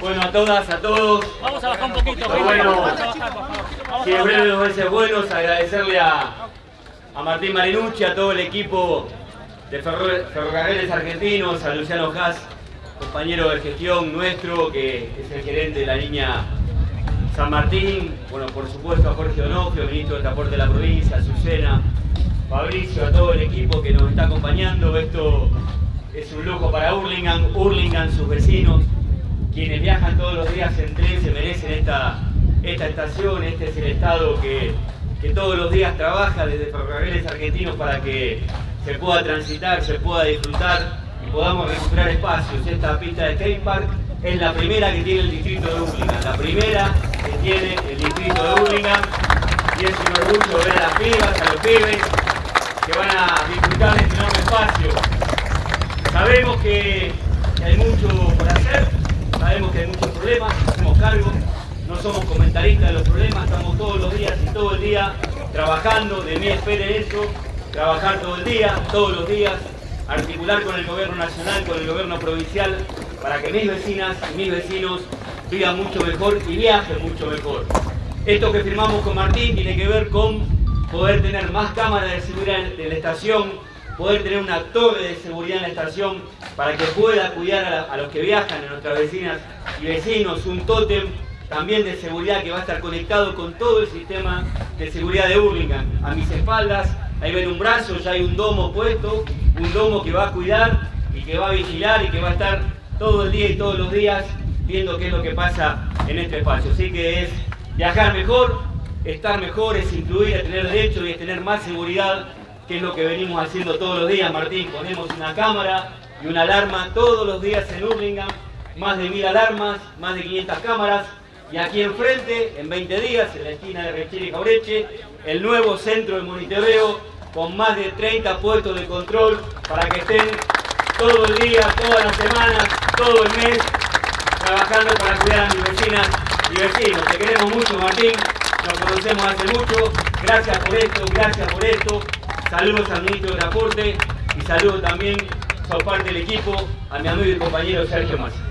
Bueno, a todas, a todos. Vamos a bajar un poquito. Pero bueno, Vamos a bajar, por favor. Vamos Si a en breve bajar. dos veces buenos, agradecerle a, a Martín Marinucci, a todo el equipo de Ferro- Ferrocarriles Argentinos, a Luciano Haas, compañero de gestión nuestro, que es el gerente de la línea San Martín, bueno, por supuesto a Jorge Donofrio, ministro de Transporte de la provincia, a Azucena, Fabricio, a todo el equipo que nos está acompañando. Esto es un lujo para Hurlingham, Hurlingham, sus vecinos, quienes viajan todos los días en tren se merecen esta, esta estación, este es el estado que, que todos los días trabaja desde Ferrocarriles Argentinos para que se pueda transitar, se pueda disfrutar y podamos recuperar espacios. Esta pista de skatepark es la primera que tiene el distrito de Hurlingham, la primera que tiene el distrito de Hurlingham y es un orgullo ver a las pibas, a los pibes que van a disfrutar de este enorme espacio. Sabemos que hay mucho sabemos que hay muchos problemas, hacemos cargo, no somos comentaristas de los problemas, estamos todos los días y todo el día trabajando, de mí esperen eso, trabajar todo el día, todos los días, articular con el gobierno nacional, con el gobierno provincial, para que mis vecinas y mis vecinos vivan mucho mejor y viajen mucho mejor. Esto que firmamos con Martín tiene que ver con poder tener más cámaras de seguridad en la estación, poder tener una torre de seguridad en la estación para que pueda cuidar a, los que viajan, a nuestras vecinas y vecinos, un tótem también de seguridad que va a estar conectado con todo el sistema de seguridad de Hurlingham. A mis espaldas, ahí ven un brazo, ya hay un domo puesto, un domo que va a cuidar y que va a vigilar y que va a estar todo el día y todos los días viendo qué es lo que pasa en este espacio. Así que es viajar mejor, estar mejor, es incluir, es tener derecho y es tener más seguridad, que es lo que venimos haciendo todos los días, Martín. Ponemos una cámara y una alarma todos los días en Hurlingham, más de mil alarmas, más de 500 cámaras. Y aquí enfrente, en 20 días, en la esquina de Rechera y Caureche, el nuevo centro de monitoreo con más de 30 puestos de control para que estén todo el día, todas las semanas, todo el mes, trabajando para cuidar a mis vecinas y vecinos. Te queremos mucho, Martín. Nos conocemos hace mucho. Gracias por esto, gracias por esto. Saludos al ministro de Transporte y saludos también por parte del equipo a mi amigo y compañero Sergio Massa.